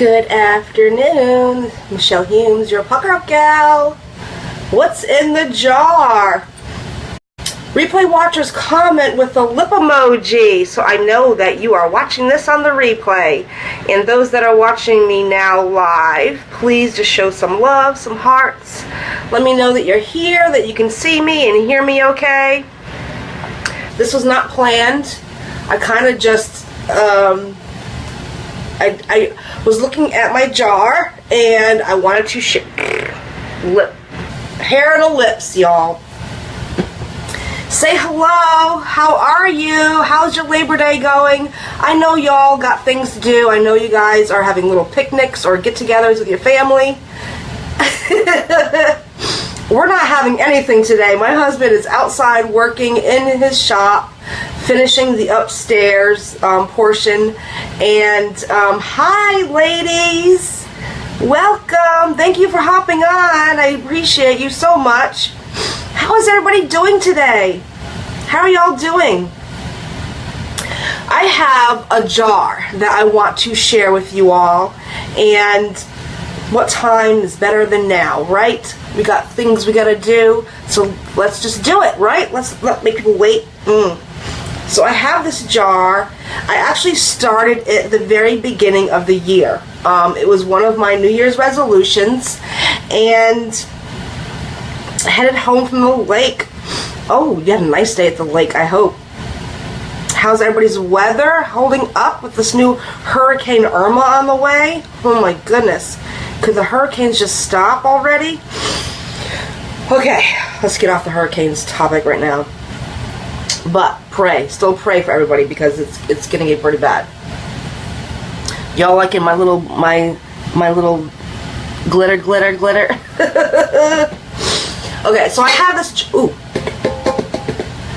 Good afternoon, Michelle Humes, your pucker up gal. What's in the jar? Replay watchers comment with a lip emoji, so I know that you are watching this on the replay. And those that are watching me now live, please just show some love, some hearts. Let me know that you're here, that you can see me and hear me okay. This was not planned. I kind of just, um, I, I was looking at my jar and I wanted to share lip, hair and a lips, y'all. Say hello. How are you? How's your Labor Day going? I know y'all got things to do. I know you guys are having little picnics or get-togethers with your family. We're not having anything today. My husband is outside working in his shop, finishing the upstairs um, portion. And um, hi, ladies. Welcome. Thank you for hopping on. I appreciate you so much. How is everybody doing today? How are y'all doing? I have a jar that I want to share with you all and what time is better than now, right? We got things we gotta do, so let's just do it, right? Let's not make people wait. Mm. So I have this jar. I actually started it at the very beginning of the year. Um, it was one of my New Year's resolutions, and headed home from the lake. Oh, you had a nice day at the lake, I hope. How's everybody's weather holding up with this new Hurricane Irma on the way? Oh my goodness. Could the hurricanes just stop already? Okay, let's get off the hurricanes topic right now. But pray, still pray for everybody because it's it's gonna get pretty bad. Y'all liking my little my my little glitter glitter glitter? Okay, so I have this, ooh,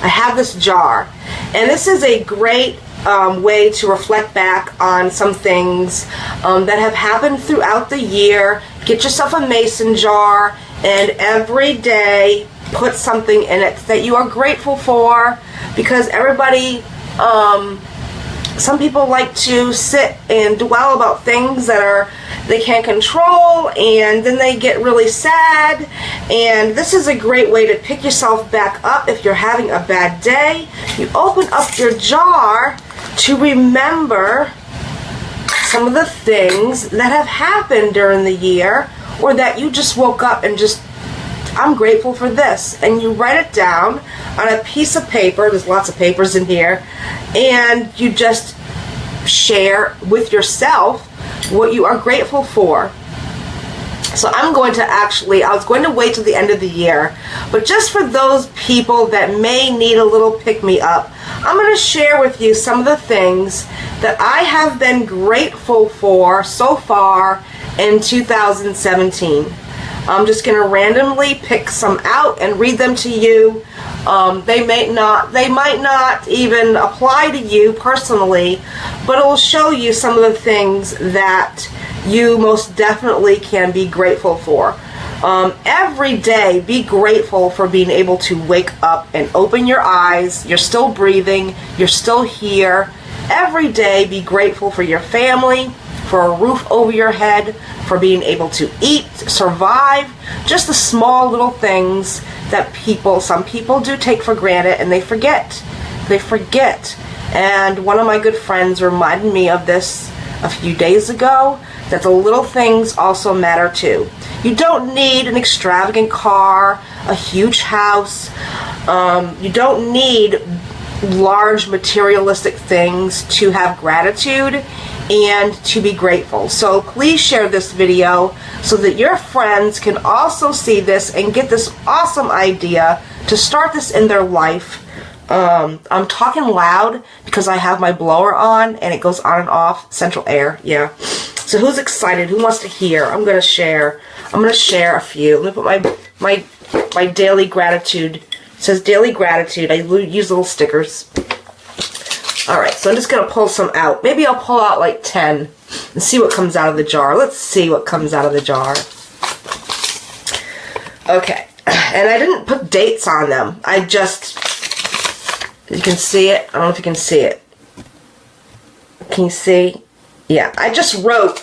I have this jar, and this is a great um, way to reflect back on some things um, that have happened throughout the year. Get yourself a mason jar, and every day put something in it that you are grateful for, because everybody, um, some people like to sit and dwell about things that are they can't control and then they get really sad. And this is a great way to pick yourself back up if you're having a bad day. You open up your jar to remember some of the things that have happened during the year or that you just woke up and just I'm grateful for this and you write it down on a piece of paper there's lots of papers in here and you just share with yourself what you are grateful for. So I'm going to actually, I was going to wait till the end of the year, but just for those people that may need a little pick-me-up, I'm going to share with you some of the things that I have been grateful for so far in 2017. I'm just going to randomly pick some out and read them to you. Um, they may not, they might not even apply to you personally, but it will show you some of the things that you most definitely can be grateful for. Um, every day, be grateful for being able to wake up and open your eyes. You're still breathing. You're still here. Every day, be grateful for your family, for a roof over your head, for being able to eat, survive, just the small little things that people, some people do take for granted and they forget. They forget. And one of my good friends reminded me of this a few days ago, that the little things also matter too. You don't need an extravagant car, a huge house. Um, you don't need large materialistic things to have gratitude and to be grateful. So please share this video so that your friends can also see this and get this awesome idea to start this in their life. Um, I'm talking loud because I have my blower on and it goes on and off. Central air, yeah. So who's excited? Who wants to hear? I'm going to share. I'm going to share a few. Let me put my, my, my daily gratitude. It says daily gratitude. I use little stickers. Alright, so I'm just going to pull some out. Maybe I'll pull out like 10 and see what comes out of the jar. Let's see what comes out of the jar. Okay, and I didn't put dates on them. I just, you can see it. I don't know if you can see it. Can you see? Yeah, I just wrote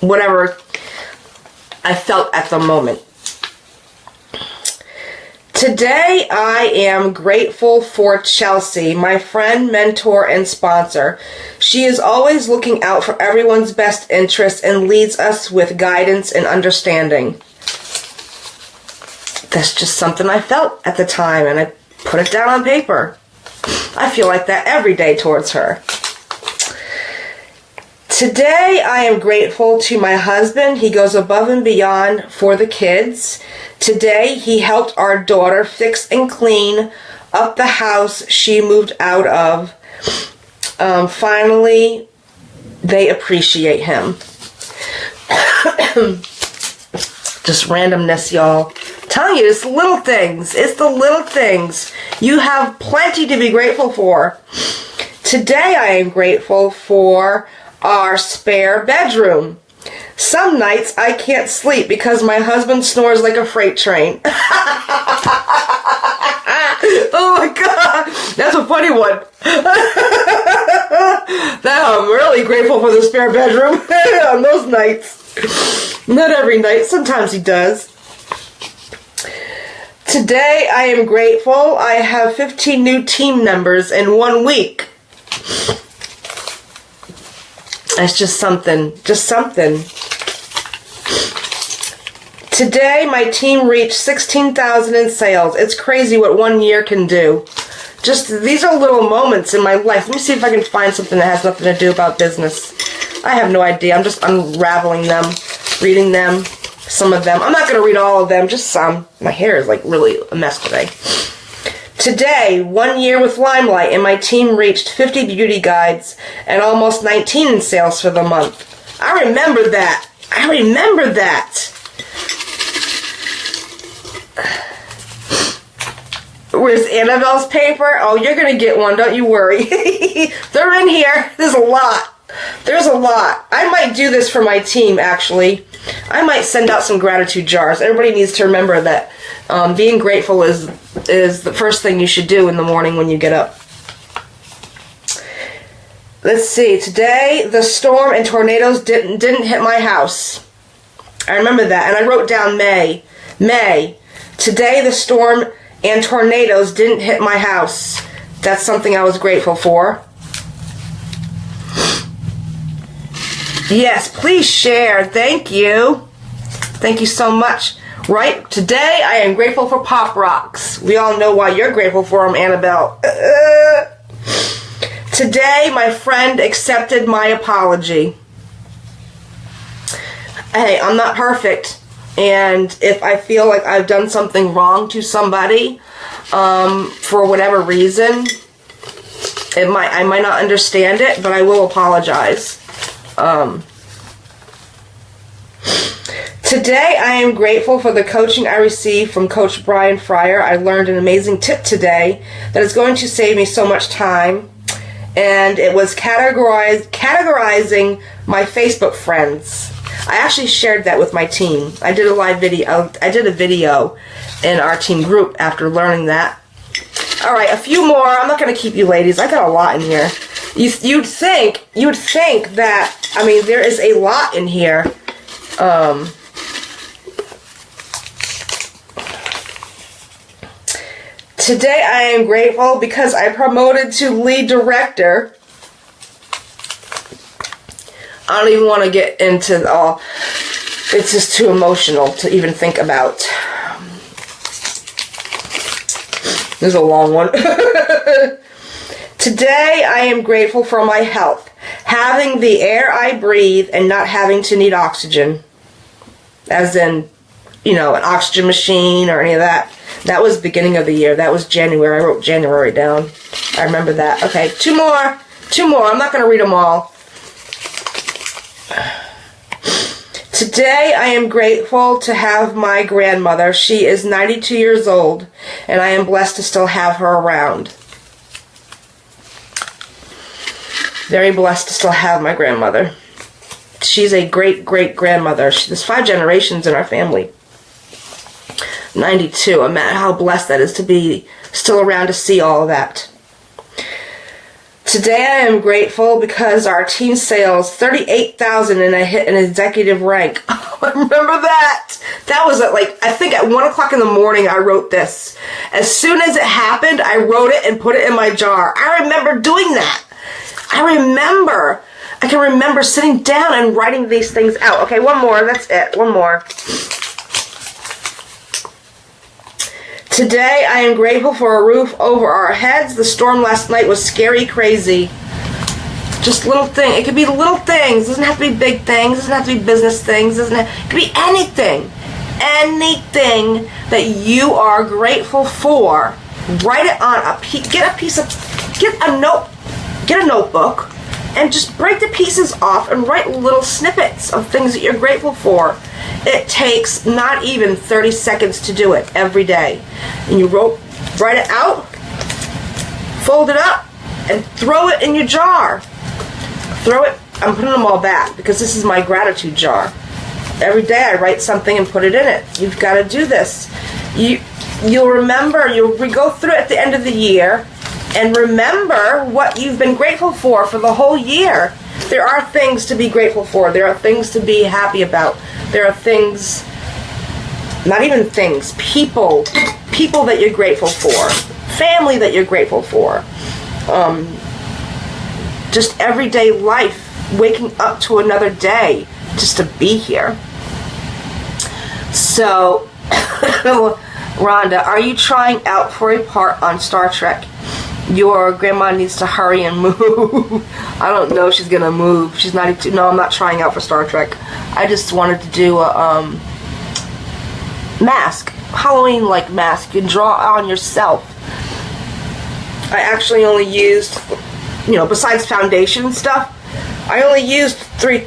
whatever I felt at the moment. Today, I am grateful for Chelsea, my friend, mentor, and sponsor. She is always looking out for everyone's best interests and leads us with guidance and understanding. That's just something I felt at the time, and I put it down on paper. I feel like that every day towards her. Today, I am grateful to my husband. He goes above and beyond for the kids. Today, he helped our daughter fix and clean up the house she moved out of. Um, finally, they appreciate him. Just randomness, y'all. Telling you, it's little things. It's the little things. You have plenty to be grateful for. Today, I am grateful for our spare bedroom. Some nights I can't sleep because my husband snores like a freight train. oh my god, that's a funny one. I'm really grateful for the spare bedroom on those nights. Not every night, sometimes he does. Today I am grateful I have 15 new team members in one week. It's just something, just something. Today, my team reached 16,000 in sales. It's crazy what one year can do. Just, these are little moments in my life. Let me see if I can find something that has nothing to do about business. I have no idea. I'm just unraveling them, reading them, some of them. I'm not going to read all of them, just some. My hair is like really a mess today. Today, one year with Limelight, and my team reached 50 beauty guides and almost 19 in sales for the month. I remember that. I remember that. Where's Annabelle's paper? Oh, you're going to get one, don't you worry. They're in here. There's a lot. There's a lot. I might do this for my team, actually. I might send out some gratitude jars. Everybody needs to remember that um, being grateful is is the first thing you should do in the morning when you get up. Let's see. Today, the storm and tornadoes didn't didn't hit my house. I remember that, and I wrote down May. May. Today, the storm and tornadoes didn't hit my house. That's something I was grateful for. Yes, please share. Thank you. Thank you so much. Right? Today, I am grateful for Pop Rocks. We all know why you're grateful for them, Annabelle. Uh, today, my friend accepted my apology. Hey, I'm not perfect. And if I feel like I've done something wrong to somebody, um, for whatever reason, it might I might not understand it, but I will apologize. Um, today, I am grateful for the coaching I received from Coach Brian Fryer. I learned an amazing tip today that is going to save me so much time. And it was categorize, categorizing my Facebook friends. I actually shared that with my team. I did a live video. I did a video in our team group after learning that. All right, a few more. I'm not going to keep you ladies. I got a lot in here. You, you'd think, you'd think that, I mean, there is a lot in here. Um, today I am grateful because I promoted to lead director. I don't even want to get into all, it's just too emotional to even think about. This is a long one. Today, I am grateful for my health, having the air I breathe and not having to need oxygen. As in, you know, an oxygen machine or any of that. That was beginning of the year. That was January. I wrote January down. I remember that. Okay, two more. Two more. I'm not going to read them all. Today, I am grateful to have my grandmother. She is 92 years old, and I am blessed to still have her around. very blessed to still have my grandmother. She's a great great grandmother. She, there's five generations in our family. 92. I'm at how blessed that is to be still around to see all of that. Today I am grateful because our team sales 38,000 and I hit an executive rank. Oh, I remember that. That was at like, I think at 1 o'clock in the morning I wrote this. As soon as it happened, I wrote it and put it in my jar. I remember doing that. I remember. I can remember sitting down and writing these things out. Okay, one more. That's it. One more. Today, I am grateful for a roof over our heads. The storm last night was scary crazy. Just little thing. It could be little things. It doesn't have to be big things. It doesn't have to be business things. Doesn't have, it could be anything. Anything that you are grateful for. Write it on a piece. Get a piece of. Get a note. Get a notebook and just break the pieces off and write little snippets of things that you're grateful for. It takes not even 30 seconds to do it every day. And you wrote, write it out, fold it up, and throw it in your jar. Throw it, I'm putting them all back because this is my gratitude jar. Every day I write something and put it in it. You've got to do this. You, you'll remember, you'll go through it at the end of the year and remember what you've been grateful for for the whole year. There are things to be grateful for. There are things to be happy about. There are things, not even things, people, people that you're grateful for, family that you're grateful for, um, just everyday life, waking up to another day just to be here. So, Rhonda, are you trying out for a part on Star Trek? Your grandma needs to hurry and move. I don't know if she's gonna move. She's not. No, I'm not trying out for Star Trek. I just wanted to do a um, mask, Halloween like mask. You can draw on yourself. I actually only used, you know, besides foundation stuff, I only used three.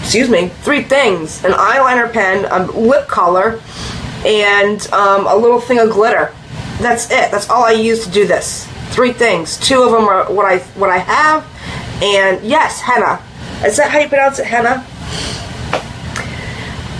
Excuse me, three things: an eyeliner pen, a lip color, and um, a little thing of glitter. That's it. That's all I used to do this three things. Two of them are what I what I have, and yes, henna. Is that how you pronounce it, henna?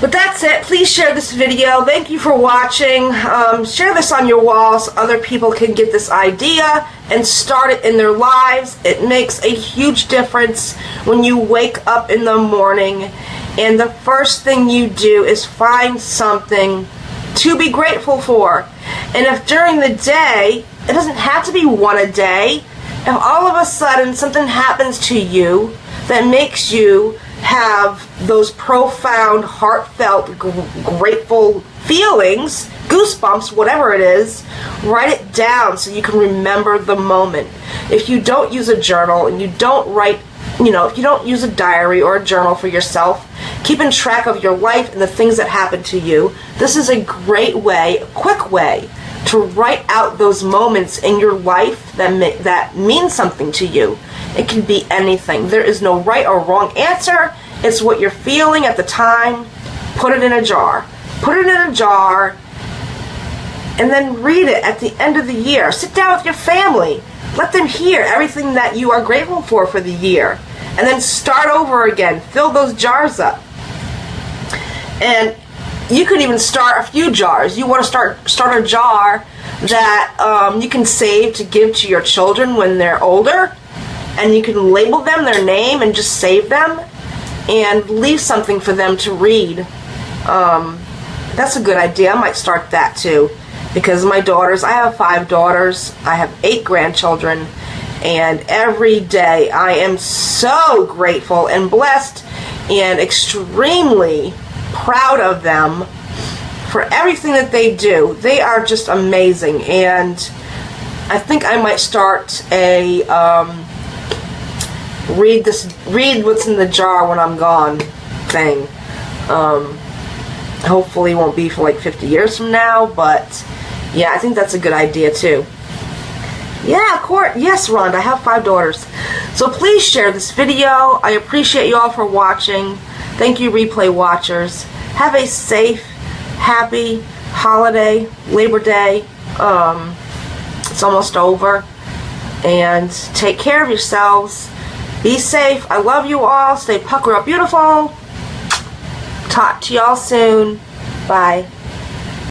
But that's it. Please share this video. Thank you for watching. Um, share this on your walls so other people can get this idea and start it in their lives. It makes a huge difference when you wake up in the morning and the first thing you do is find something to be grateful for. And if during the day it doesn't have to be one a day. If all of a sudden something happens to you that makes you have those profound, heartfelt, grateful feelings, goosebumps, whatever it is, write it down so you can remember the moment. If you don't use a journal and you don't write, you know, if you don't use a diary or a journal for yourself, keeping track of your life and the things that happen to you, this is a great way, a quick way to write out those moments in your life that that mean something to you. It can be anything. There is no right or wrong answer. It's what you're feeling at the time. Put it in a jar. Put it in a jar and then read it at the end of the year. Sit down with your family. Let them hear everything that you are grateful for for the year. And then start over again. Fill those jars up. And you could even start a few jars. You want to start start a jar that um, you can save to give to your children when they're older, and you can label them their name and just save them, and leave something for them to read. Um, that's a good idea. I might start that too, because my daughters. I have five daughters. I have eight grandchildren, and every day I am so grateful and blessed and extremely proud of them for everything that they do. They are just amazing, and I think I might start a um, read this, read what's in the jar when I'm gone thing. Um, hopefully, won't be for like 50 years from now, but yeah, I think that's a good idea too. Yeah, court. Yes, Rhonda, I have five daughters. So please share this video. I appreciate you all for watching. Thank you, replay watchers. Have a safe, happy holiday, Labor Day. Um, it's almost over. And take care of yourselves. Be safe. I love you all. Stay pucker up beautiful. Talk to y'all soon. Bye.